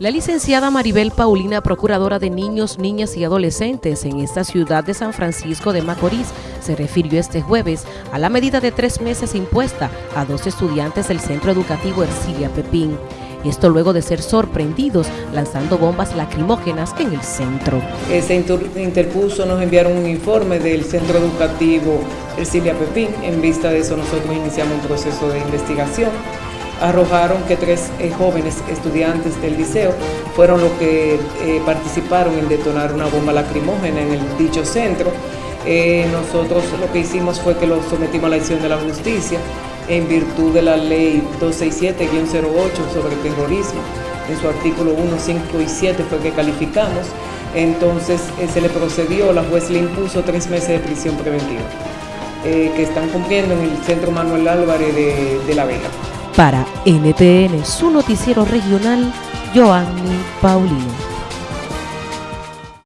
La licenciada Maribel Paulina, procuradora de niños, niñas y adolescentes en esta ciudad de San Francisco de Macorís, se refirió este jueves a la medida de tres meses impuesta a dos estudiantes del Centro Educativo Ercilia Pepín. Esto luego de ser sorprendidos lanzando bombas lacrimógenas en el centro. Se interpuso, nos enviaron un informe del Centro Educativo Ercilia Pepín. En vista de eso nosotros iniciamos un proceso de investigación arrojaron que tres eh, jóvenes estudiantes del liceo fueron los que eh, participaron en detonar una bomba lacrimógena en el dicho centro. Eh, nosotros lo que hicimos fue que lo sometimos a la acción de la justicia en virtud de la ley 267-08 sobre terrorismo. En su artículo 1, 5 y 7 fue que calificamos. Entonces se le procedió, la juez le impuso tres meses de prisión preventiva, que están cumpliendo en el Centro Manuel Álvarez de, de La Vega. Para NTN, su noticiero regional, Joanny Paulino.